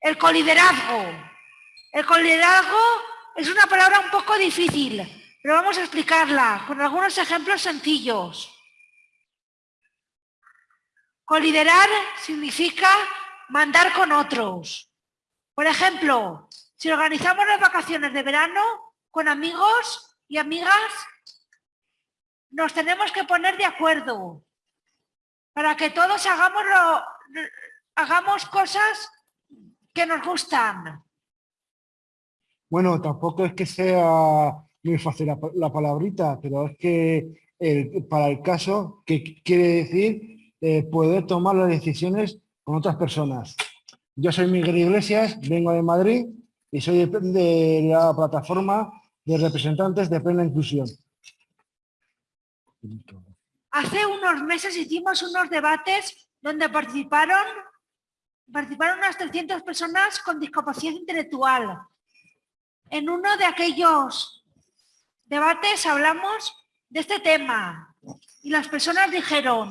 El coliderazgo. El coliderazgo es una palabra un poco difícil, pero vamos a explicarla con algunos ejemplos sencillos. Coliderar significa mandar con otros. Por ejemplo, si organizamos las vacaciones de verano con amigos y amigas, nos tenemos que poner de acuerdo para que todos hagamos, hagamos cosas que nos gustan. Bueno, tampoco es que sea muy fácil la, palabrita, pero es que para el caso, que quiere decir eh, poder tomar las decisiones con otras personas. Yo soy Miguel Iglesias, vengo de Madrid y soy de la plataforma de representantes de plena inclusión. Hace unos meses hicimos unos debates donde participaron, participaron unas 300 personas con discapacidad intelectual. En uno de aquellos debates hablamos de este tema y las personas dijeron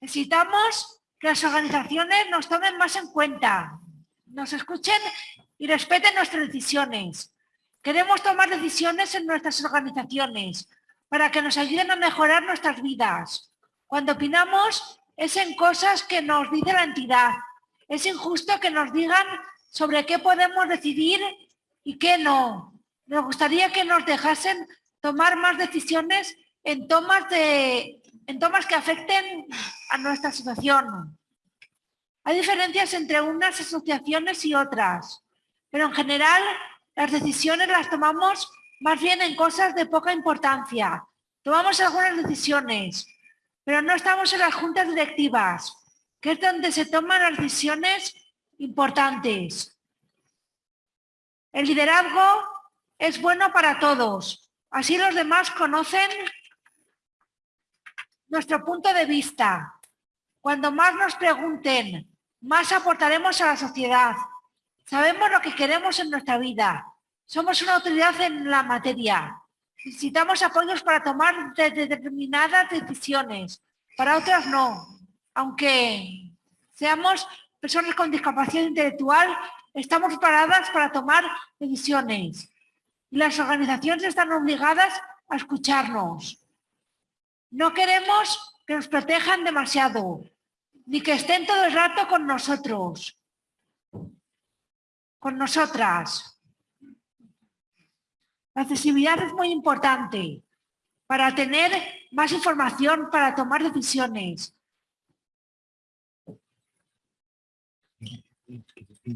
necesitamos que las organizaciones nos tomen más en cuenta, nos escuchen y respeten nuestras decisiones. Queremos tomar decisiones en nuestras organizaciones para que nos ayuden a mejorar nuestras vidas. Cuando opinamos es en cosas que nos dice la entidad. Es injusto que nos digan sobre qué podemos decidir y qué no. Nos gustaría que nos dejasen tomar más decisiones en tomas, de, en tomas que afecten a nuestra situación. Hay diferencias entre unas asociaciones y otras, pero en general las decisiones las tomamos más bien en cosas de poca importancia. Tomamos algunas decisiones, pero no estamos en las juntas directivas, que es donde se toman las decisiones importantes. El liderazgo es bueno para todos. Así los demás conocen nuestro punto de vista. Cuando más nos pregunten, más aportaremos a la sociedad. Sabemos lo que queremos en nuestra vida. Somos una autoridad en la materia. Necesitamos apoyos para tomar determinadas decisiones. Para otras no. Aunque seamos personas con discapacidad intelectual, estamos preparadas para tomar decisiones. Las organizaciones están obligadas a escucharnos. No queremos que nos protejan demasiado, ni que estén todo el rato con nosotros, con nosotras. La accesibilidad es muy importante para tener más información, para tomar decisiones.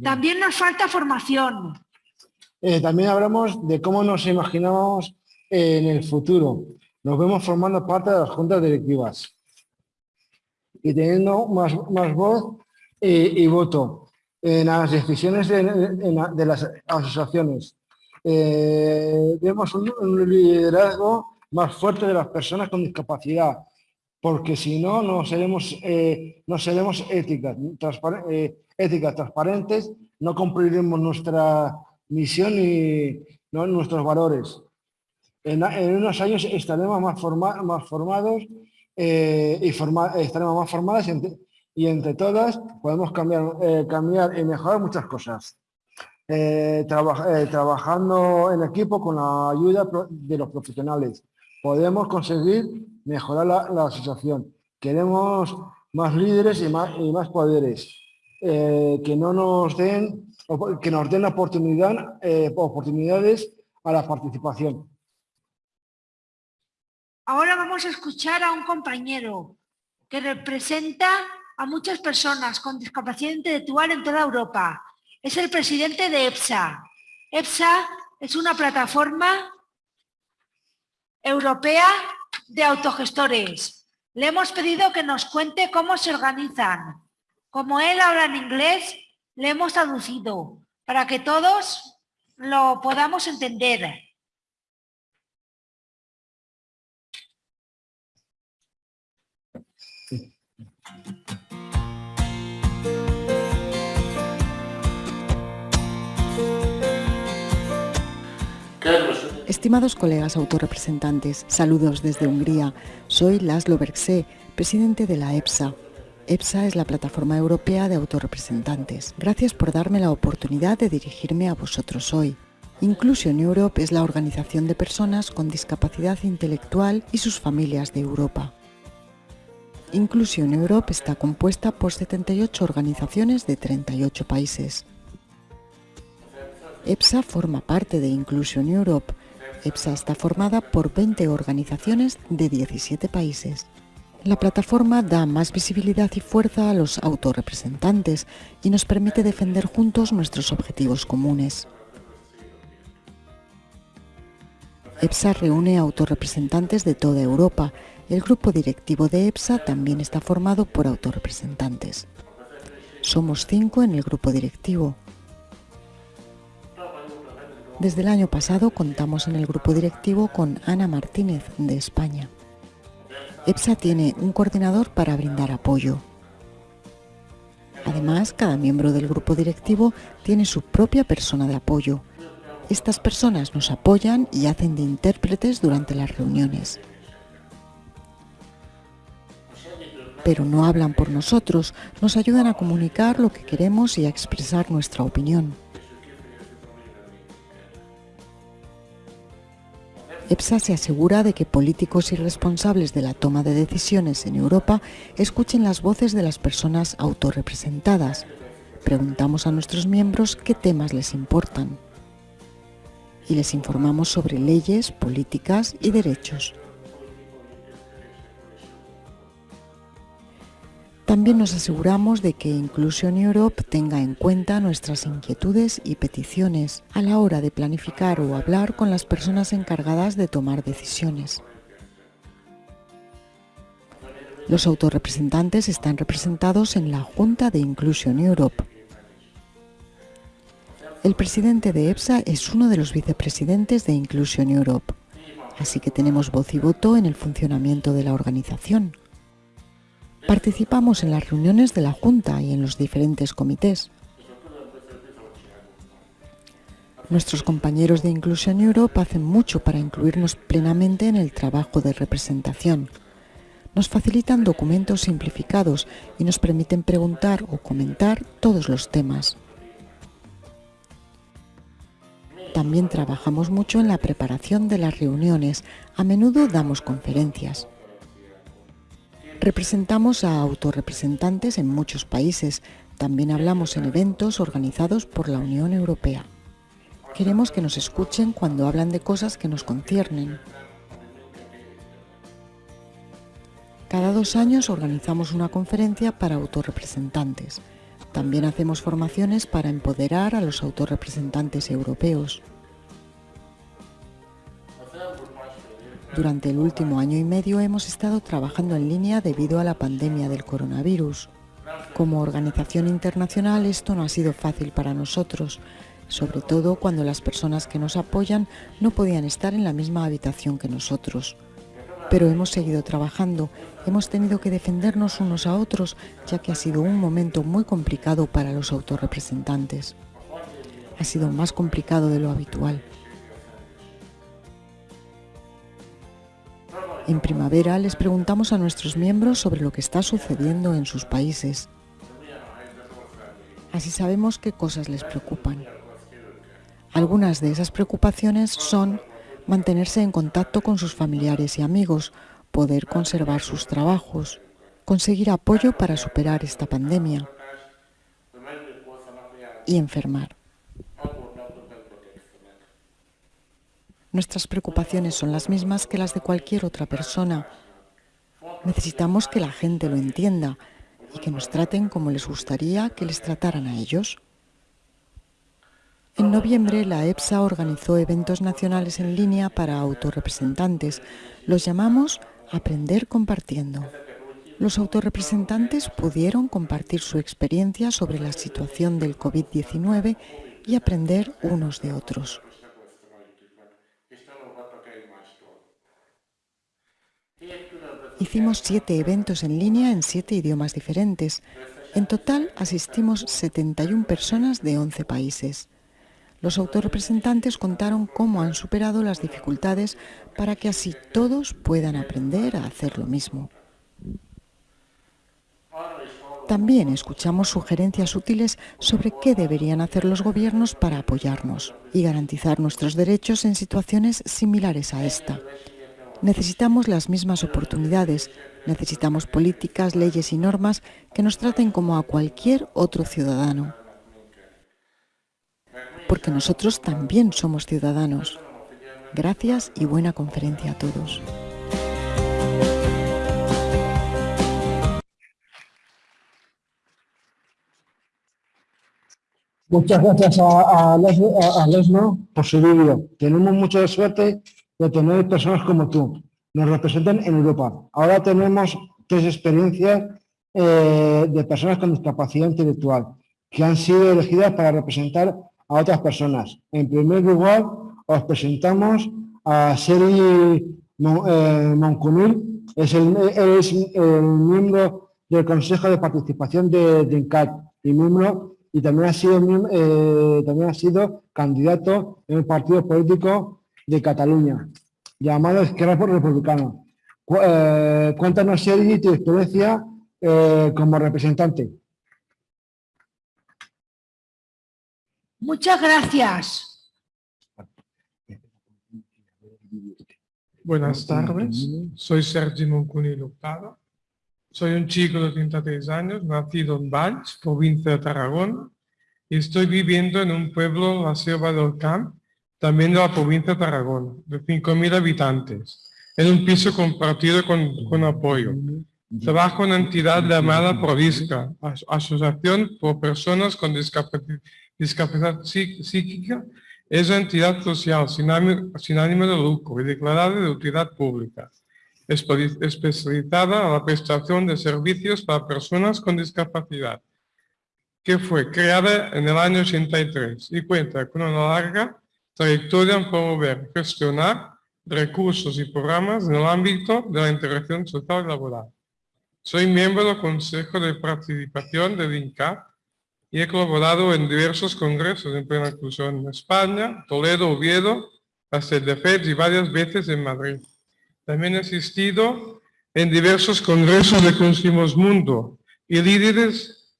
También nos falta formación. Eh, también hablamos de cómo nos imaginamos en el futuro. Nos vemos formando parte de las juntas directivas y teniendo más, más voz y, voto en las decisiones de las asociaciones eh, vemos un, liderazgo más fuerte de las personas con discapacidad, porque si no, no seremos, eh, no seremos éticas, eh, éticas transparentes, no cumpliremos nuestra misión y nuestros valores. En, unos años estaremos más, más formados y estaremos más formadas y entre, todas podemos cambiar, cambiar y mejorar muchas cosas. Eh, eh, trabajando en equipo con la ayuda de los profesionales. Podemos conseguir mejorar la, asociación. Queremos más líderes y más, y más poderes. Eh, que no nos den, que nos den oportunidad, oportunidades a la participación. Ahora vamos a escuchar a un compañero que representa a muchas personas con discapacidad intelectual en toda Europa es el presidente de EPSA. EPSA es una plataforma europea de autogestores. Le hemos pedido que nos cuente cómo se organizan. Como él habla en inglés, le hemos traducido para que todos lo podamos entender. Estimados colegas autorrepresentantes, saludos desde Hungría. Soy Laszlo Bergse, presidente de la EPSA. EPSA es la plataforma europea de autorrepresentantes. Gracias por darme la oportunidad de dirigirme a vosotros hoy. Inclusion Europe es la organización de personas con discapacidad intelectual y sus familias de Europa. Inclusion Europe está compuesta por 78 organizaciones de 38 países. EPSA forma parte de Inclusion Europe. EPSA está formada por 20 organizaciones de 17 países. La plataforma da más visibilidad y fuerza a los autorrepresentantes y nos permite defender juntos nuestros objetivos comunes. EPSA reúne autorrepresentantes de toda Europa. El grupo directivo de EPSA también está formado por autorrepresentantes. Somos cinco en el grupo directivo. Desde el año pasado contamos en el grupo directivo con Ana Martínez de España. EPSA tiene un coordinador para brindar apoyo. Además, cada miembro del grupo directivo tiene su propia persona de apoyo. Estas personas nos apoyan y hacen de intérpretes durante las reuniones. Pero no hablan por nosotros, nos ayudan a comunicar lo que queremos y a expresar nuestra opinión. EPSA se asegura de que políticos y responsables de la toma de decisiones en Europa escuchen las voces de las personas autorrepresentadas. Preguntamos a nuestros miembros qué temas les importan y les informamos sobre leyes, políticas y derechos. También nos aseguramos de que Inclusion Europe tenga en cuenta nuestras inquietudes y peticiones a la hora de planificar o hablar con las personas encargadas de tomar decisiones. Los autorrepresentantes están representados en la Junta de Inclusion Europe. El presidente de EPSA es uno de los vicepresidentes de Inclusion Europe, así que tenemos voz y voto en el funcionamiento de la organización. Participamos en las reuniones de la Junta y en los diferentes comités. Nuestros compañeros de Inclusion Europe hacen mucho para incluirnos plenamente en el trabajo de representación. Nos facilitan documentos simplificados y nos permiten preguntar o comentar todos los temas. También trabajamos mucho en la preparación de las reuniones. A menudo damos conferencias. Representamos a autorrepresentantes en muchos países. También hablamos en eventos organizados por la Unión Europea. Queremos que nos escuchen cuando hablan de cosas que nos conciernen. Cada dos años organizamos una conferencia para autorrepresentantes. También hacemos formaciones para empoderar a los autorrepresentantes europeos. Durante el último año y medio hemos estado trabajando en línea debido a la pandemia del coronavirus. Como organización internacional esto no ha sido fácil para nosotros, sobre todo cuando las personas que nos apoyan no podían estar en la misma habitación que nosotros. Pero hemos seguido trabajando, hemos tenido que defendernos unos a otros, ya que ha sido un momento muy complicado para los autorrepresentantes. Ha sido más complicado de lo habitual. En primavera les preguntamos a nuestros miembros sobre lo que está sucediendo en sus países. Así sabemos qué cosas les preocupan. Algunas de esas preocupaciones son mantenerse en contacto con sus familiares y amigos, poder conservar sus trabajos, conseguir apoyo para superar esta pandemia y enfermar. Nuestras preocupaciones son las mismas que las de cualquier otra persona. Necesitamos que la gente lo entienda y que nos traten como les gustaría que les trataran a ellos. En noviembre, la EPSA organizó eventos nacionales en línea para autorrepresentantes. Los llamamos Aprender Compartiendo. Los autorrepresentantes pudieron compartir su experiencia sobre la situación del COVID-19 y aprender unos de otros. Hicimos siete eventos en línea en siete idiomas diferentes. En total asistimos 71 personas de 11 países. Los autorrepresentantes contaron cómo han superado las dificultades para que así todos puedan aprender a hacer lo mismo. también escuchamos sugerencias útiles sobre qué deberían hacer los gobiernos para apoyarnos y garantizar nuestros derechos en situaciones similares a esta. Necesitamos las mismas oportunidades, necesitamos políticas, leyes y normas que nos traten como a cualquier otro ciudadano. Porque nosotros también somos ciudadanos. Gracias y buena conferencia a todos. Muchas gracias a, Lesno por su vídeo. Tenemos mucha suerte de tener personas como tú. Nos representan en Europa. Ahora tenemos tres experiencias eh, de personas con discapacidad intelectual que han sido elegidas para representar a otras personas. En primer lugar, os presentamos a Seri eh, Moncunil, es el, es miembro del Consejo de Participación de, de INCAT y miembro y también ha sido, eh, también ha sido candidato en el partido político de Cataluña, llamado Esquerra Republicana. Eh, cuéntanos, Sergi, tu experiencia eh, como representante. Muchas gracias. Buenas tardes, soy Sergi Moncuni Luptada. Soy un chico de 33 años, nacido en Valls, provincia de Tarragona, y estoy viviendo en un pueblo, la Selva del Camp, también de la provincia de Tarragona, de 5.000 habitantes, en un piso compartido con, apoyo. Trabajo en una entidad llamada Provisca, Asociación por Personas con Discapacidad, Psíquica, es una entidad social sin ánimo de lucro y declarada de utilidad pública. Especializada a la prestación de servicios para personas con discapacidad, que fue creada en el año 83 y cuenta con una larga trayectoria en promover, gestionar recursos y programas en el ámbito de la integración social y laboral. Soy miembro del Consejo de Participación de INCAP y he colaborado en diversos congresos en plena inclusión en España, Toledo, Oviedo, FED y varias veces en Madrid. También he asistido en diversos congresos de Consumos Mundo y líderes,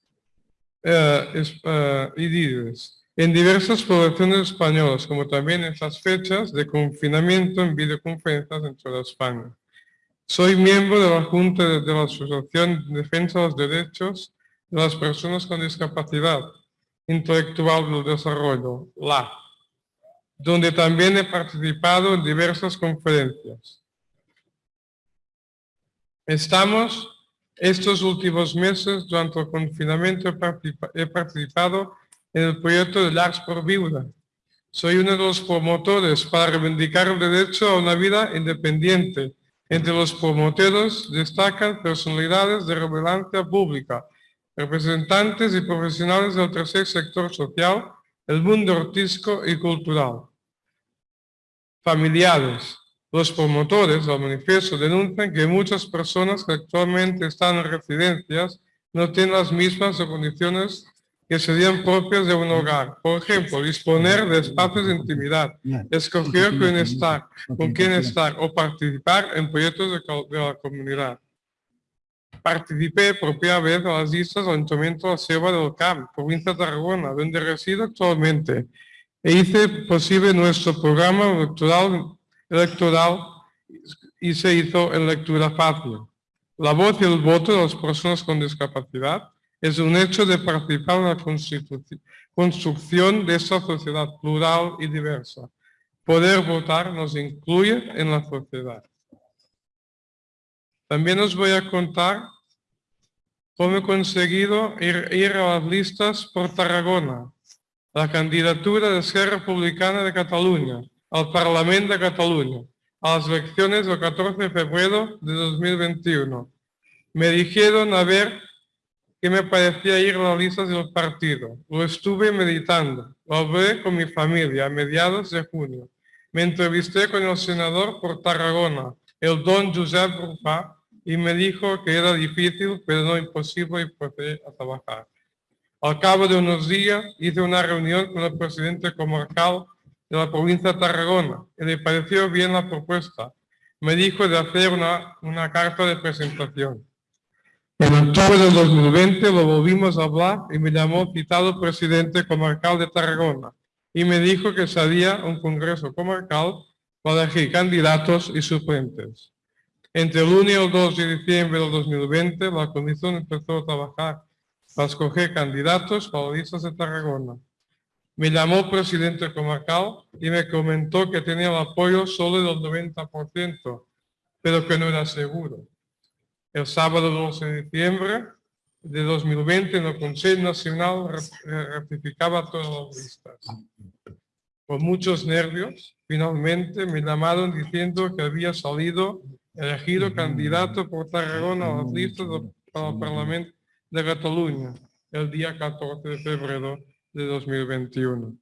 eh, eh, en diversas poblaciones españolas, como también en estas fechas de confinamiento en videoconferencias en toda España. Soy miembro de la Junta de la Asociación de Defensa de los Derechos de las Personas con Discapacidad Intelectual del Desarrollo, LA, donde también he participado en diversas conferencias. Estamos estos últimos meses, durante el confinamiento, he participado en el proyecto de LARS por Viuda. Soy uno de los promotores para reivindicar el derecho a una vida independiente. Entre los promotores destacan personalidades de relevancia pública, representantes y profesionales del tercer sector social, el mundo artístico y cultural. Familiares, los promotores del manifiesto denuncian que muchas personas que actualmente están en residencias no tienen las mismas condiciones que serían propias de un hogar. Por ejemplo, disponer de espacios de intimidad, escoger con estar, con quién estar o participar en proyectos de, la comunidad. Participé por primera vez en las listas del Ayuntamiento de Sierra del Camp, provincia de Tarragona, donde resido actualmente, e hice posible nuestro programa electoral electoral y se hizo en lectura fácil. La voz y el voto de las personas con discapacidad es un hecho de participar en la construcción de esta sociedad plural y diversa. Poder votar nos incluye en la sociedad. También os voy a contar cómo he conseguido ir, a las listas por Tarragona, la candidatura de Esquerra Republicana de Cataluña, al Parlamento de Cataluña a las elecciones del 14 de febrero de 2021. Me dijeron a qué me parecía ir a las listas del partido. Lo estuve meditando. Lo hablé con mi familia a mediados de junio. Me entrevisté con el senador por Tarragona, el don Josep Rufá, y me dijo que era difícil, pero no imposible, y procedí trabajar. Al cabo de unos días hice una reunión con el presidente comarcal de la provincia de Tarragona y le pareció bien la propuesta. Me dijo de hacer una, una carta de presentación. En octubre del 2020 lo volvimos a hablar y me llamó citado presidente comarcal de Tarragona y me dijo que se haría un congreso comarcal para elegir candidatos y suplentes. Entre el 1 y el 2 de diciembre del 2020, la comisión empezó a trabajar para escoger candidatos para listas de Tarragona. Me llamó presidente comarcal y me comentó que tenía el apoyo solo del 90%, pero que no era seguro. El sábado 12 de diciembre de 2020, en el Consejo Nacional ratificaba todas las listas. Con muchos nervios, finalmente me llamaron diciendo que había salido elegido candidato por Tarragona a las listas para el Parlamento de Cataluña el día 14 de febrero de 2021.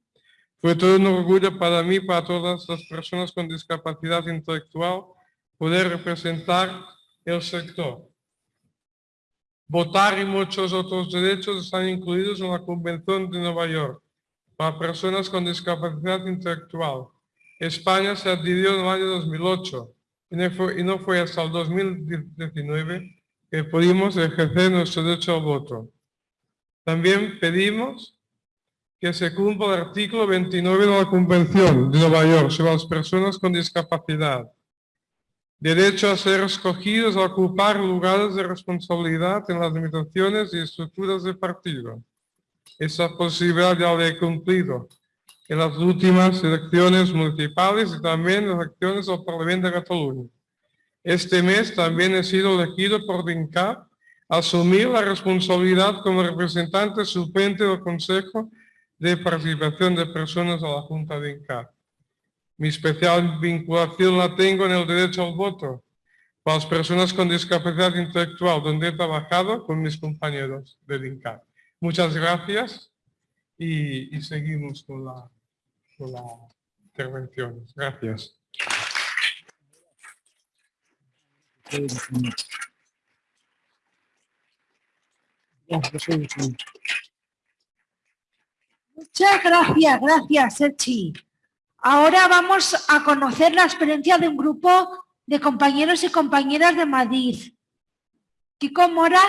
Fue todo un orgullo para mí, para todas las personas con discapacidad intelectual, poder representar el sector. Votar y muchos otros derechos están incluidos en la Convención de Nueva York para personas con discapacidad intelectual. España se adhirió en el año 2008 y no fue, hasta el 2019 que pudimos ejercer nuestro derecho al voto. También pedimos que se cumpla el artículo 29 de la Convención de Nueva York sobre las personas con discapacidad. Derecho a ser escogidos a ocupar lugares de responsabilidad en las limitaciones y estructuras de partido. Esa posibilidad ya la he cumplido en las últimas elecciones municipales y también en las elecciones al Parlamento de Cataluña. Este mes también he sido elegido por DINCAP asumir la responsabilidad como representante suplente del Consejo de Participación de Personas a la Junta de INCAP. Mi especial vinculación la tengo en el derecho al voto para las personas con discapacidad intelectual, donde he trabajado con mis compañeros del INCAP. Muchas gracias y, seguimos con la, con la intervención. Gracias. Muchas gracias, gracias, Serchi. Ahora vamos a conocer la experiencia de un grupo de compañeros y compañeras de Madrid. Kiko Mora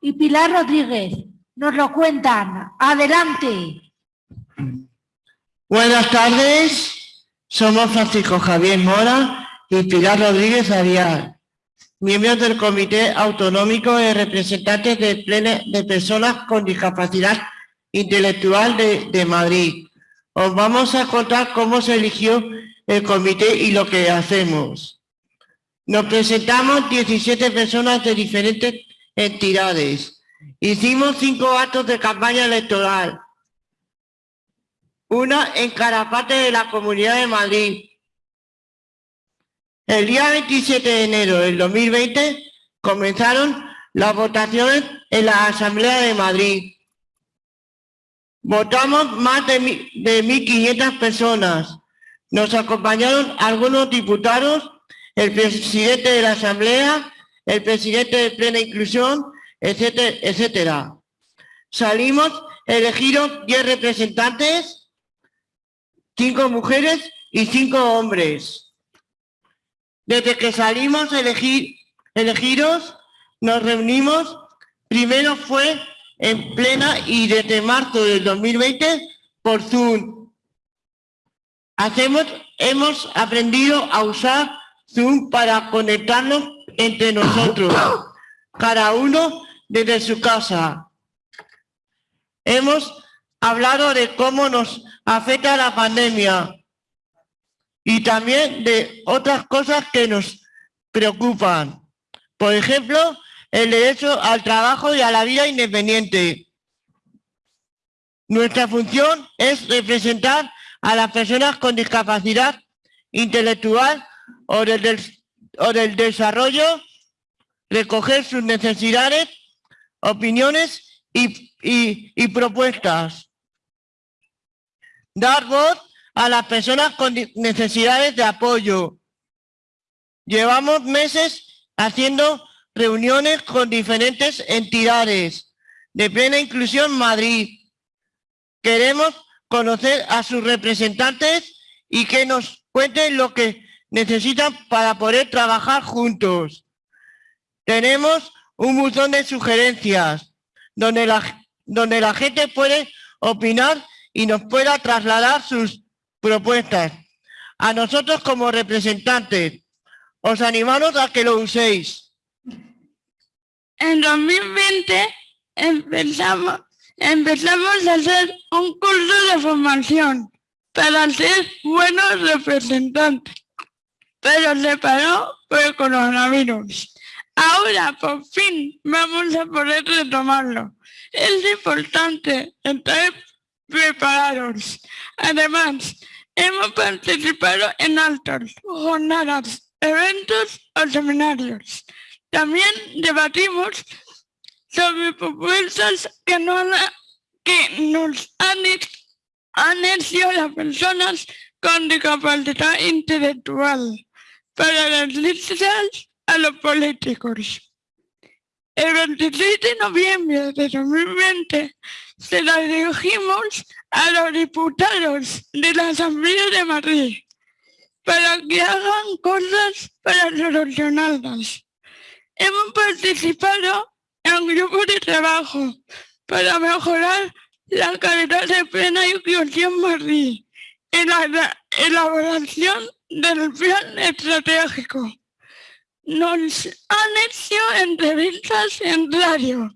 y Pilar Rodríguez nos lo cuentan. Adelante. Buenas tardes, somos Francisco Javier Mora y Pilar Rodríguez Arias miembros del Comité Autonómico de Representantes de, de Personas con Discapacidad Intelectual de Madrid. Os vamos a contar cómo se eligió el comité y lo que hacemos. Nos presentamos 17 personas de diferentes entidades. Hicimos cinco actos de campaña electoral. Una en Carapate de la Comunidad de Madrid, el día 27 de enero del 2020 comenzaron las votaciones en la Asamblea de Madrid. Votamos más de 1.500 personas. Nos acompañaron algunos diputados, el presidente de la Asamblea, el presidente de Plena Inclusión, etcétera, etcétera. Salimos elegidos 10 representantes, 5 mujeres y 5 hombres. Desde que salimos elegir, elegidos, nos reunimos, primero fue en plena y desde marzo del 2020 por Zoom. Hacemos, hemos aprendido a usar Zoom para conectarnos entre nosotros, cada uno desde su casa. Hemos hablado de cómo nos afecta la pandemia, y también de otras cosas que nos preocupan. Por ejemplo, el derecho al trabajo y a la vida independiente. Nuestra función es representar a las personas con discapacidad intelectual o del, o del desarrollo, recoger sus necesidades, opiniones y, y propuestas. Dar voz a las personas con necesidades de apoyo. Llevamos meses haciendo reuniones con diferentes entidades de plena inclusión Madrid. Queremos conocer a sus representantes y que nos cuenten lo que necesitan para poder trabajar juntos. Tenemos un buzón de sugerencias donde la, donde la gente puede opinar y nos pueda trasladar sus propuestas. A nosotros como representantes, os animamos a que lo uséis. En 2020 empezamos, empezamos a hacer un curso de formación para ser buenos representantes, pero se paró por el coronavirus. Ahora, por fin, vamos a poder retomarlo. Es importante estar preparados. Además, hemos participado en altos, jornadas, eventos o seminarios. También debatimos sobre propuestas que, no que nos han, han hecho las personas con discapacidad intelectual para las listas a los políticos. El 26 de noviembre de 2020 se la dirigimos a los diputados de la Asamblea de Madrid para que hagan cosas para solucionarlas. Hemos participado en un grupo de trabajo para mejorar la calidad de plena inclusión Madrid en la elaboración del plan estratégico. Nos han hecho entrevistas en radio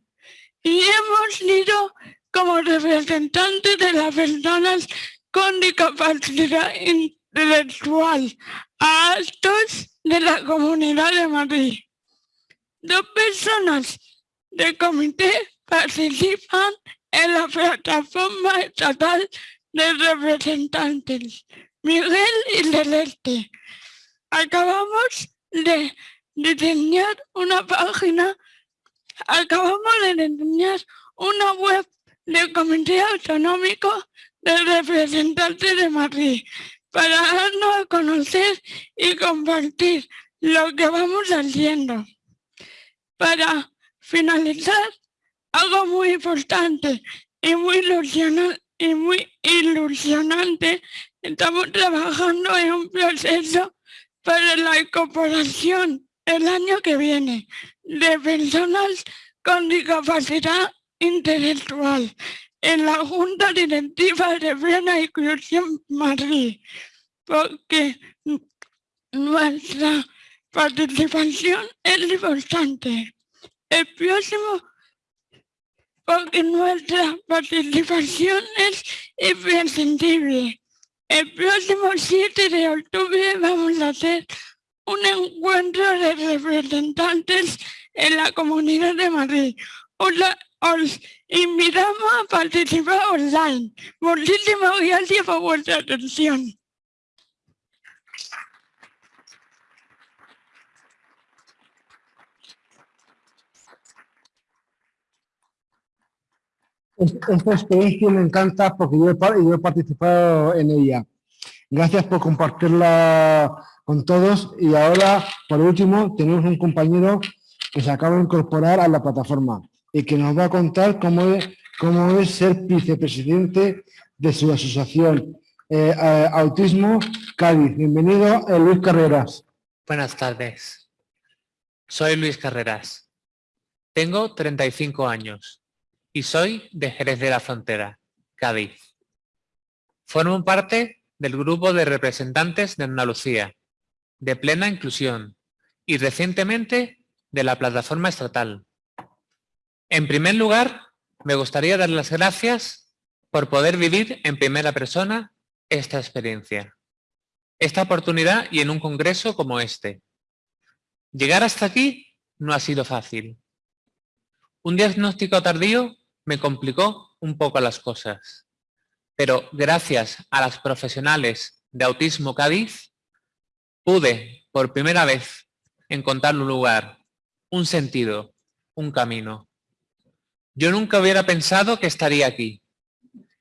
y hemos ido como representantes de las personas con discapacidad intelectual a actos de la Comunidad de Madrid. Dos personas del comité participan en la plataforma estatal de representantes, Miguel y Celeste. Acabamos de diseñar una página, acabamos de diseñar una web del Comité Autonómico de Representantes de Madrid para darnos a conocer y compartir lo que vamos haciendo. Para finalizar, algo muy importante y muy ilusionante, estamos trabajando en un proceso para la incorporación el año que viene de personas con discapacidad intelectual en la Junta Directiva de Plena Inclusión Madrid, porque nuestra participación es importante. El próximo, porque nuestra participación es imprescindible. El próximo 7 de octubre vamos a hacer un encuentro de representantes en la Comunidad de Madrid. Os, invitamos a participar online. Muchísimas gracias por vuestra atención. Esta experiencia me encanta porque yo he, participado en ella. Gracias por compartirla con todos y ahora, por último, tenemos un compañero que se acaba de incorporar a la plataforma y que nos va a contar cómo es, cómo es ser vicepresidente de su asociación eh, Autismo Cádiz. Bienvenido, eh, Luis Carreras. Buenas tardes. Soy Luis Carreras. Tengo 35 años y soy de Jerez de la Frontera, Cádiz. Formo parte del grupo de representantes de Andalucía, de plena inclusión y recientemente de la plataforma estatal. En primer lugar, me gustaría dar las gracias por poder vivir en primera persona esta experiencia, esta oportunidad y en un congreso como este. Llegar hasta aquí no ha sido fácil. Un diagnóstico tardío me complicó un poco las cosas. Pero gracias a las profesionales de Autismo Cádiz, pude por primera vez encontrar un lugar, un sentido, un camino. Yo nunca hubiera pensado que estaría aquí.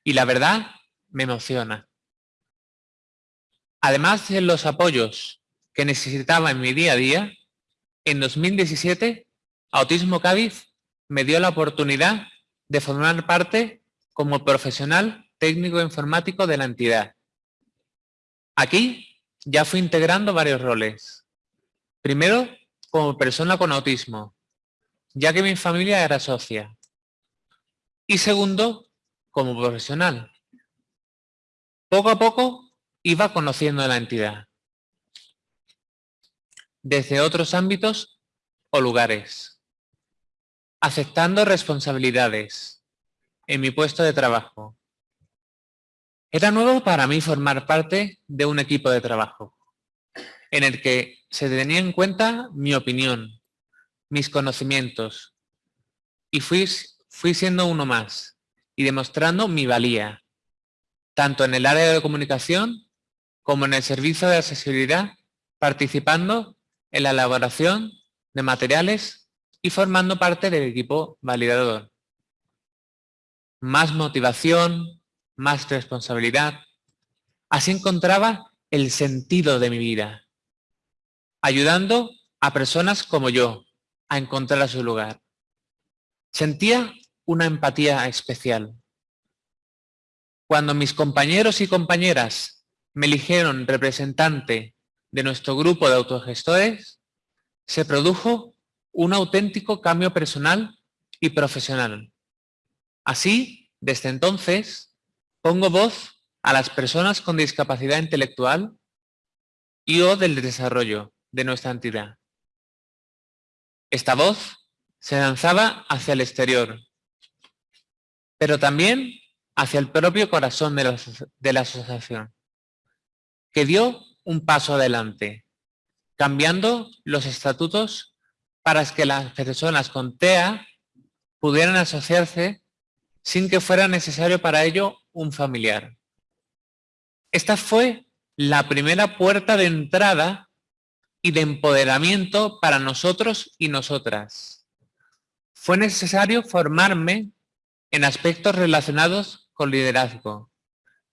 Y la verdad, me emociona. Además de los apoyos que necesitaba en mi día a día, en 2017, Autismo Cádiz me dio la oportunidad de formar parte como profesional técnico informático de la entidad. Aquí ya fui integrando varios roles. Primero, como persona con autismo. ya que mi familia era socia. Y segundo, como profesional. Poco a poco iba conociendo la entidad. Desde otros ámbitos o lugares. Aceptando responsabilidades en mi puesto de trabajo. Era nuevo para mí formar parte de un equipo de trabajo en el que se tenía en cuenta mi opinión, mis conocimientos y fui, fui siendo uno más y demostrando mi valía, tanto en el área de comunicación como en el servicio de accesibilidad, participando en la elaboración de materiales y formando parte del equipo validador. Más motivación, más responsabilidad. Así encontraba el sentido de mi vida, ayudando a personas como yo a encontrar su lugar. Sentía una empatía especial. Cuando mis compañeros y compañeras me eligieron representante de nuestro grupo de autogestores, se produjo un auténtico cambio personal y profesional. Así, desde entonces, pongo voz a las personas con discapacidad intelectual y o del desarrollo de nuestra entidad. Esta voz se lanzaba hacia el exterior, pero también hacia el propio corazón de la, de la asociación, que dio un paso adelante, cambiando los estatutos para que las personas con TEA pudieran asociarse sin que fuera necesario para ello un familiar. Esta fue la primera puerta de entrada y de empoderamiento para nosotros y nosotras. Fue necesario formarme en aspectos relacionados con liderazgo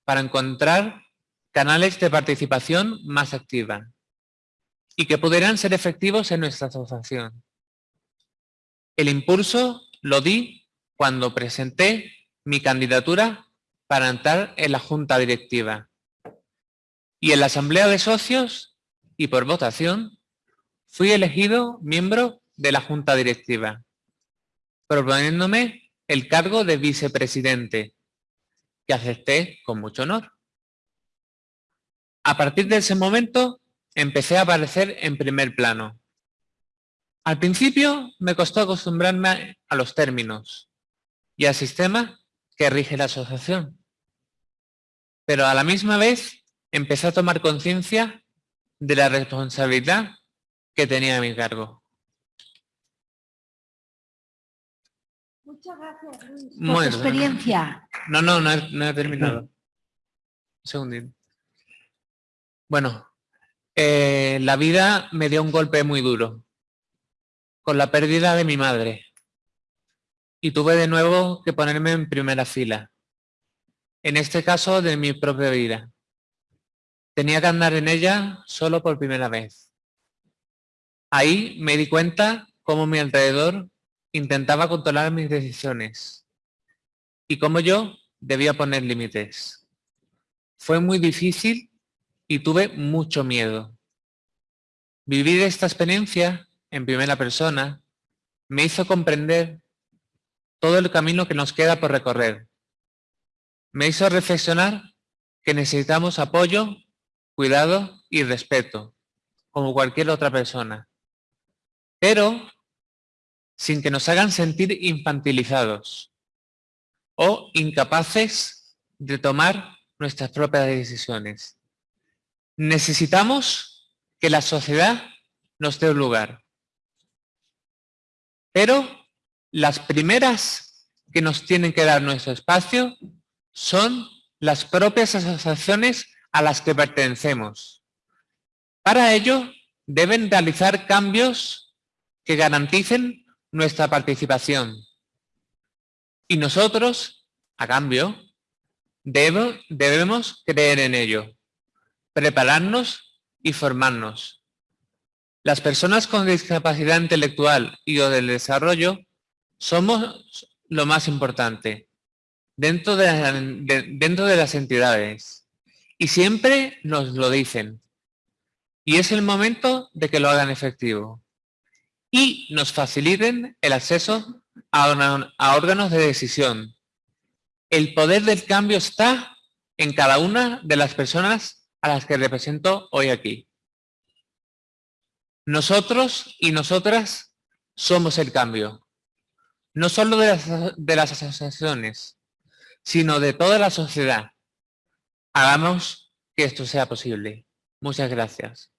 para encontrar canales de participación más activa y que pudieran ser efectivos en nuestra asociación. El impulso lo di cuando presenté mi candidatura para entrar en la junta directiva. Y en la asamblea de socios y por votación fui elegido miembro de la junta directiva, proponiéndome el cargo de vicepresidente, que acepté con mucho honor. A partir de ese momento empecé a aparecer en primer plano. Al principio me costó acostumbrarme a los términos y al sistema que rige la asociación. Pero a la misma vez empecé a tomar conciencia de la responsabilidad que tenía a mi cargo. Muchas gracias, Luis, por tu experiencia. No, no, no he, no he terminado. Un segundito. Bueno, eh, la vida me dio un golpe muy duro, con la pérdida de mi madre. Y tuve de nuevo que ponerme en primera fila. En este caso, de mi propia vida. Tenía que andar en ella solo por primera vez. Ahí me di cuenta cómo mi alrededor intentaba controlar mis decisiones y cómo yo debía poner límites. Fue muy difícil y tuve mucho miedo. Vivir esta experiencia en primera persona me hizo comprender todo el camino que nos queda por recorrer. Me hizo reflexionar que necesitamos apoyo, cuidado y respeto, como cualquier otra persona. Pero sin que nos hagan sentir infantilizados o incapaces de tomar nuestras propias decisiones. Necesitamos que la sociedad nos dé un lugar. Pero las primeras que nos tienen que dar nuestro espacio son las propias asociaciones a las que pertenecemos. Para ello, deben realizar cambios que garanticen nuestra participación. Y nosotros, a cambio, debemos creer en ello prepararnos y formarnos. Las personas con discapacidad intelectual y o del desarrollo somos lo más importante dentro de, dentro de las entidades y siempre nos lo dicen. Y es el momento de que lo hagan efectivo. y nos faciliten el acceso a órganos de decisión. El poder del cambio está en cada una de las personas a las que represento hoy aquí. Nosotros y nosotras somos el cambio. No solo de las, de las asociaciones, sino de toda la sociedad. Hagamos que esto sea posible. Muchas gracias.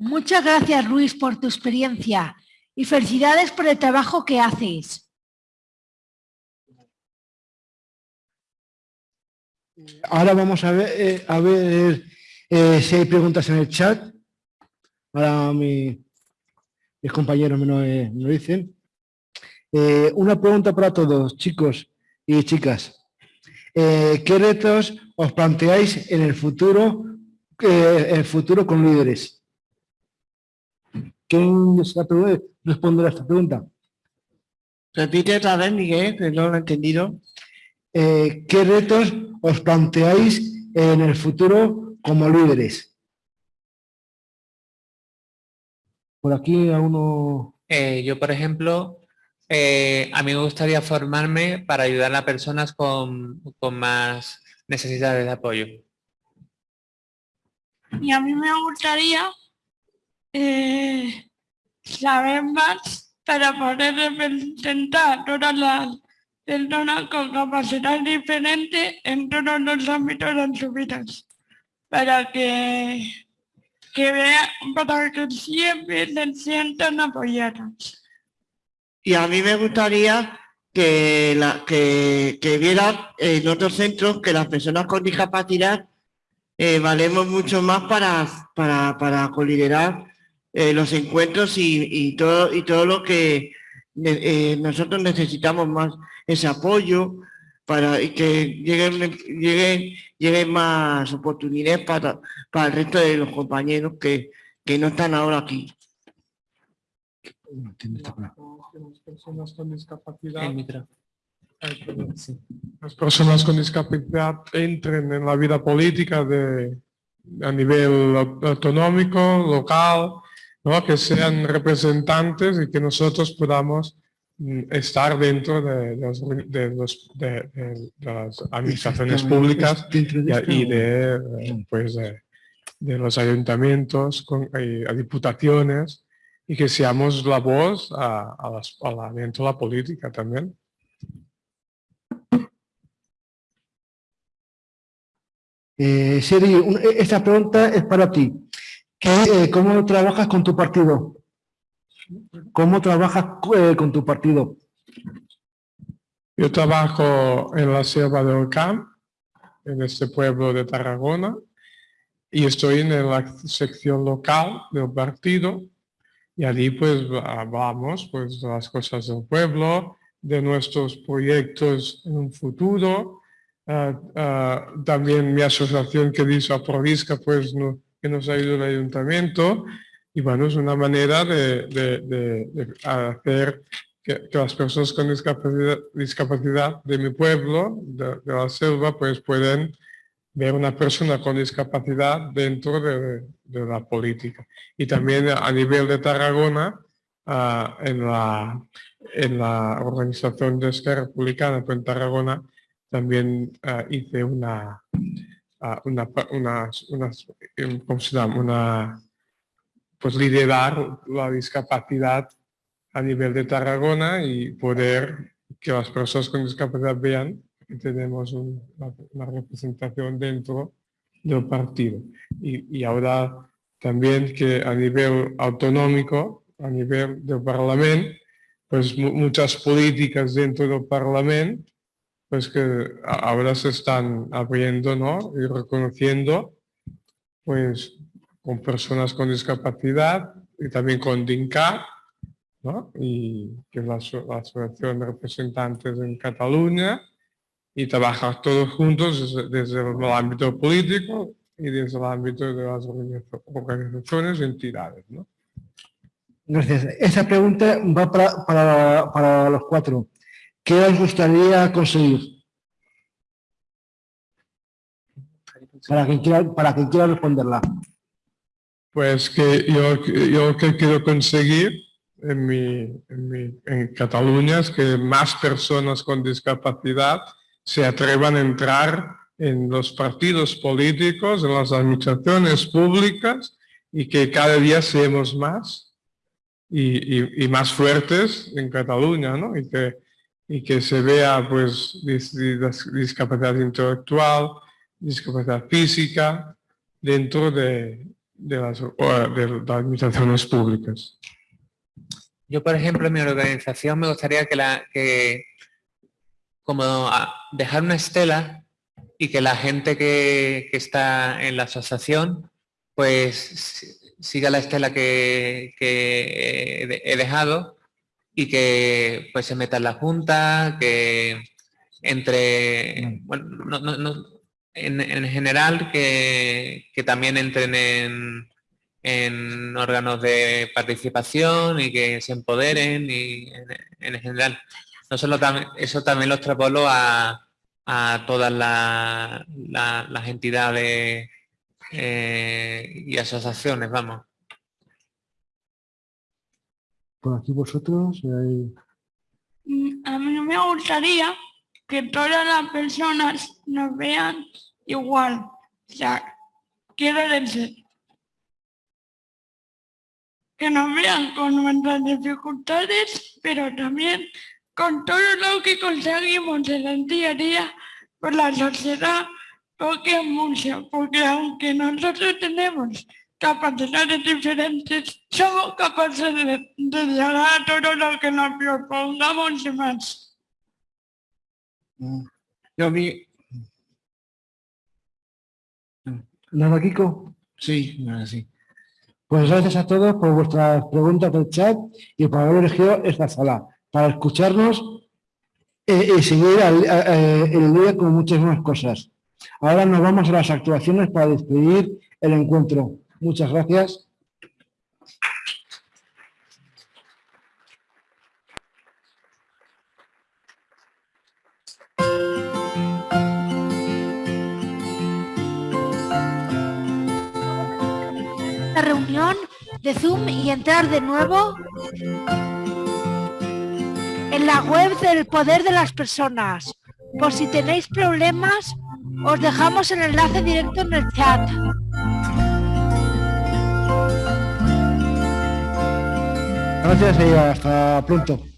Muchas gracias, Luis, por tu experiencia y felicidades por el trabajo que haces. Ahora vamos a ver, eh, a ver eh, si hay preguntas en el chat. Ahora mi- mis compañeros me lo, eh, dicen. Una pregunta para todos, chicos y chicas. ¿Qué retos os planteáis en el futuro, el futuro con líderes? ¿Quién desea pre- responder a esta pregunta? Repite otra vez, Miguel, que no lo he entendido. Eh, ¿Qué retos os planteáis en el futuro como líderes? Por aquí a uno... Eh, yo, por ejemplo, eh, a mí me gustaría formarme para ayudar a personas con, con más necesidades de apoyo. Y a mí me gustaría eh, saber más para poder representar todas las personas con capacidad diferente en todos los ámbitos de sus vidas. Para que, que vean, para que siempre se sientan apoyadas. Y a mí me gustaría que, la, que, que viera en otros centros que las personas con discapacidad eh, valemos mucho más para, para, para coliderar eh, los encuentros y, y todo, y todo lo que eh, nosotros necesitamos más ese apoyo para que lleguen, lleguen, lleguen más oportunidades para, para el resto de los compañeros que, que no están ahora aquí. no esta las personas con discapacidad. Las personas con entren en la vida política de, a nivel au- autonómico, local, ¿no? que sean representantes y que nosotros podamos mm, estar dentro de, de los- de los- de- de- de las administraciones públicas y, de, pues, de, de los ayuntamientos, con, y a diputaciones, y que seamos la voz a, a las- a la, dentro de la política también. Eh, Seri, un- eh, esta pregunta es para ti. ¿Qué, eh, ¿Cómo trabajas con tu partido? ¿Cómo trabajas eh, con tu partido? Yo trabajo en la selva del Camp, en este pueblo de Tarragona, y estoy en la sección local del partido, y allí pues hablamos pues de las cosas del pueblo, de nuestros proyectos en un futuro, ah, ah, también mi asociación que dice Aprovisca pues no- que nos ayuda el ayuntamiento, y bueno, es una manera de, hacer que, las personas con discapacidad, discapacidad de mi pueblo, de, la selva, pues pueden ver una persona con discapacidad dentro de, de la política. Y también a nivel de Tarragona, ah, en, la, en la organización de Esquerra Republicana pues en Tarragona, también ah, hice una, una, unas, em, ¿cómo se llama? Una, pues liderar la discapacidad a nivel de Tarragona y poder que las personas con discapacidad vean que tenemos un- una, una representación dentro del partido. Y, y ahora también que a nivel autonómico, a nivel del Parlamento, pues mu- muchas políticas dentro del Parlamento, pues que ahora se están abriendo ¿no? y reconociendo pues con personas con discapacidad y también con DINCAR, ¿no? y que es la, aso- la Asociación de Representantes en Cataluña, y trabajar todos juntos desde, el ámbito político y desde el ámbito de las organiza- organizaciones y entidades. ¿no? Gracias. Esa pregunta va para, para- para los cuatro. ¿Qué os gustaría conseguir? Para quien quiera, para quien quiera responderla. Pues que yo, yo que quiero conseguir en, mi, en, Cataluña es que más personas con discapacidad se atrevan a entrar en los partidos políticos, en las administraciones públicas y que cada día seamos más y, y- y más fuertes en Cataluña, ¿no? Y que, y que se vea pues dis- dis- discapacidad intelectual, discapacidad física dentro de, de las, de las administraciones públicas. Yo, por ejemplo, en mi organización me gustaría que, la, que como dejar una estela y que la gente que, que está en la asociación pues si- siga la estela que, he dejado y que pues se meta en la junta, que entre, bueno, no- no- no- en, en general que, que también entren en, en órganos de participación y que se empoderen y en, en general. No solo también, eso también lo extrapolo a, a todas la- la- las entidades eh, y asociaciones, vamos. Por aquí vosotros. eh, Mm, A mí me gustaría que todas las personas nos vean igual. O sea, quiero decir, que nos vean con nuestras dificultades, pero también con todo lo que conseguimos en el día a día por la sociedad, porque mucho, porque aunque nosotros tenemos capacidades diferentes, somos capaces de, de llegar a todo lo que nos propongamos y más. Yo a mí, ¿Nada, Kiko? sí, ahora sí. Pues gracias a todos por vuestras preguntas del chat y por haber elegido esta sala para escucharnos eh, y seguir al- a- eh, el día con muchas más cosas. Ahora nos vamos a las actuaciones para despedir el encuentro. Muchas gracias. La reunión de Zoom y entrar de nuevo en la web del poder de las personas. Por si tenéis problemas, os dejamos el enlace directo en el chat. Gracias y hasta pronto.